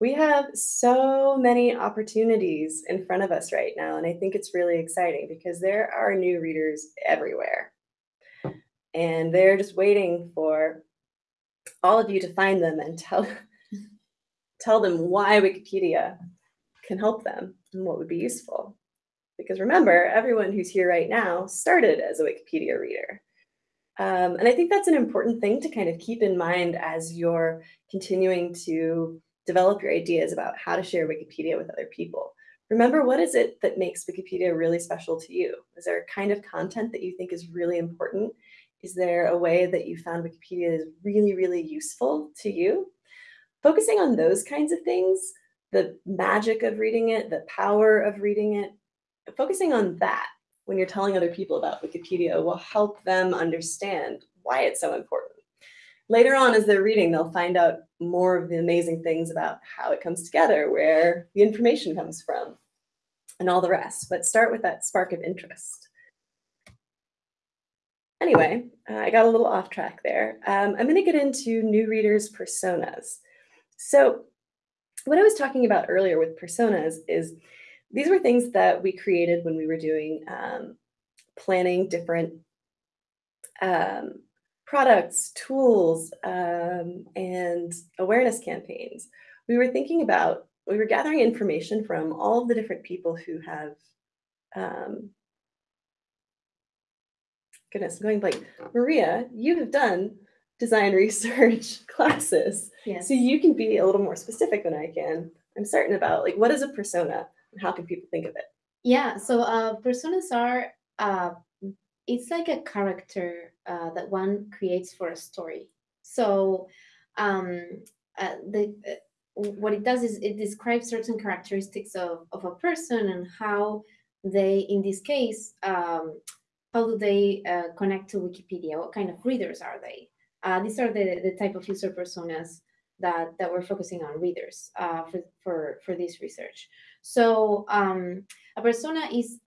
We have so many opportunities in front of us right now, and I think it's really exciting because there are new readers everywhere. And they're just waiting for all of you to find them and tell tell them why Wikipedia can help them and what would be useful. Because remember, everyone who's here right now started as a Wikipedia reader. Um, and I think that's an important thing to kind of keep in mind as you're continuing to develop your ideas about how to share Wikipedia with other people. Remember, what is it that makes Wikipedia really special to you? Is there a kind of content that you think is really important? Is there a way that you found Wikipedia is really, really useful to you? Focusing on those kinds of things, the magic of reading it, the power of reading it, focusing on that when you're telling other people about Wikipedia will help them understand why it's so important. Later on, as they're reading, they'll find out more of the amazing things about how it comes together, where the information comes from, and all the rest. But start with that spark of interest. Anyway, I got a little off track there. Um, I'm going to get into new readers' personas. So what I was talking about earlier with personas is these were things that we created when we were doing um, planning different um, products, tools, um, and awareness campaigns. We were thinking about, we were gathering information from all of the different people who have, um, goodness, I'm going blank. Maria, you have done design research classes. Yes. So you can be a little more specific than I can. I'm certain about like, what is a persona? And how can people think of it? Yeah, so uh, personas are, uh, it's like a character uh, that one creates for a story. So um, uh, the uh, what it does is it describes certain characteristics of, of a person and how they, in this case, um, how do they uh, connect to Wikipedia? What kind of readers are they? Uh, these are the, the type of user personas that, that we're focusing on readers uh, for, for, for this research. So um, a persona is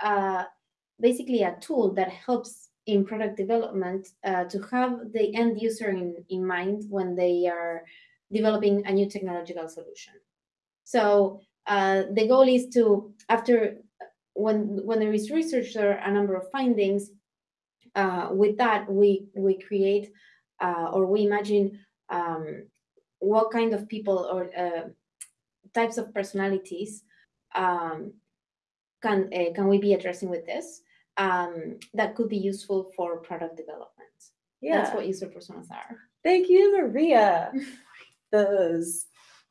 basically a tool that helps in product development uh, to have the end user in, in mind when they are developing a new technological solution. So uh, the goal is to, after when when there is research, there are a number of findings. Uh, with that, we we create uh, or we imagine um, what kind of people or uh, types of personalities um, can uh, can we be addressing with this um, that could be useful for product development. Yeah. That's what user personas are. Thank you, Maria. Those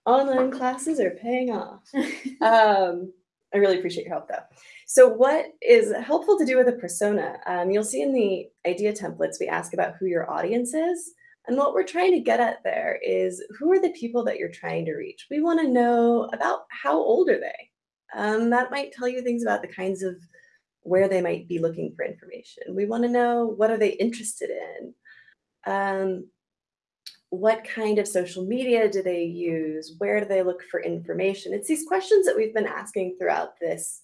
online classes are paying off. Um, I really appreciate your help though. So what is helpful to do with a persona? Um, you'll see in the idea templates, we ask about who your audience is. And what we're trying to get at there is who are the people that you're trying to reach? We want to know about how old are they? Um, that might tell you things about the kinds of where they might be looking for information. We want to know what are they interested in? Um, what kind of social media do they use? Where do they look for information? It's these questions that we've been asking throughout this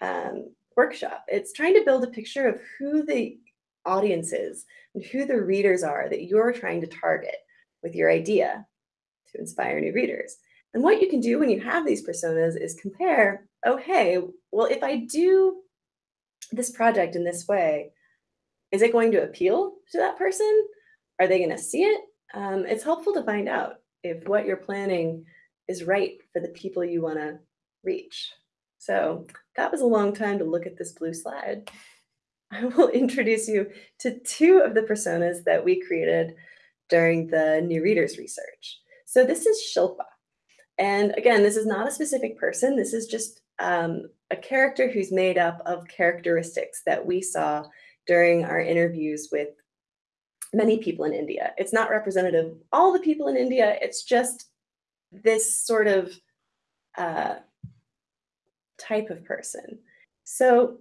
um, workshop. It's trying to build a picture of who the audience is and who the readers are that you're trying to target with your idea to inspire new readers. And what you can do when you have these personas is compare, oh, hey, well, if I do this project in this way, is it going to appeal to that person? Are they going to see it? Um, it's helpful to find out if what you're planning is right for the people you want to reach. So that was a long time to look at this blue slide. I will introduce you to two of the personas that we created during the new readers research. So this is Shilpa. And again, this is not a specific person. This is just um, a character who's made up of characteristics that we saw during our interviews with many people in India. It's not representative of all the people in India. It's just this sort of uh, type of person. So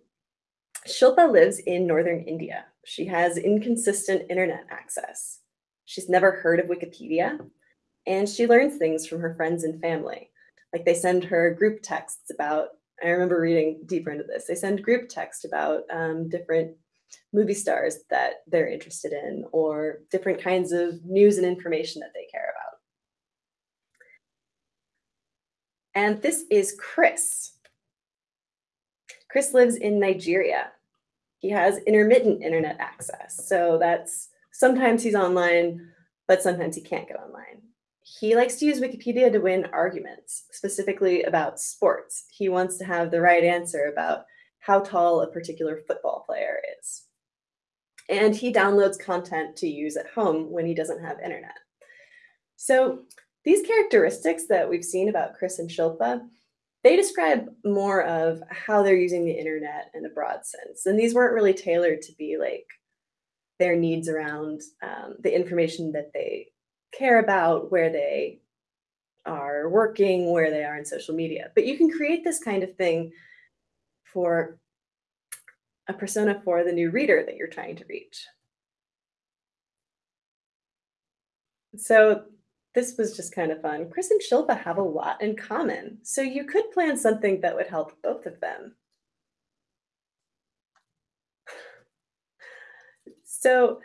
Shilpa lives in northern India. She has inconsistent internet access. She's never heard of Wikipedia, and she learns things from her friends and family. Like they send her group texts about, I remember reading deeper into this, they send group text about um, different movie stars that they're interested in or different kinds of news and information that they care about. And this is Chris. Chris lives in Nigeria. He has intermittent internet access. So that's sometimes he's online, but sometimes he can't get online. He likes to use Wikipedia to win arguments, specifically about sports. He wants to have the right answer about how tall a particular football player is. And he downloads content to use at home when he doesn't have internet. So these characteristics that we've seen about Chris and Shilpa, they describe more of how they're using the internet in a broad sense. And these weren't really tailored to be like their needs around um, the information that they care about, where they are working, where they are in social media. But you can create this kind of thing for a persona for the new reader that you're trying to reach. So this was just kind of fun. Chris and Shilpa have a lot in common, so you could plan something that would help both of them. So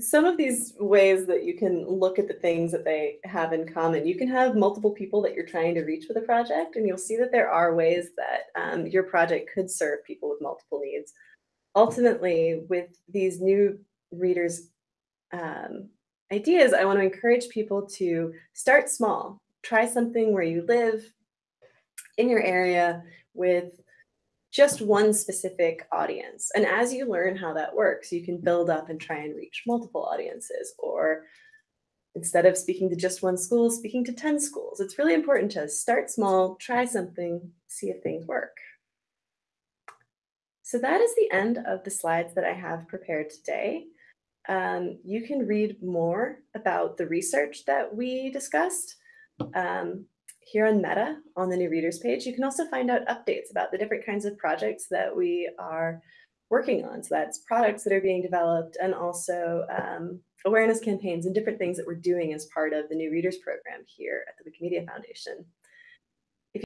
some of these ways that you can look at the things that they have in common, you can have multiple people that you're trying to reach with a project, and you'll see that there are ways that um, your project could serve people with multiple needs. Ultimately, with these new readers um, ideas, I want to encourage people to start small. Try something where you live in your area with just one specific audience. And as you learn how that works, you can build up and try and reach multiple audiences or instead of speaking to just one school, speaking to 10 schools. It's really important to start small, try something, see if things work. So that is the end of the slides that I have prepared today. Um, you can read more about the research that we discussed um, here on Meta on the new readers page. You can also find out updates about the different kinds of projects that we are working on. So that's products that are being developed and also um, awareness campaigns and different things that we're doing as part of the new readers program here at the Wikimedia Foundation.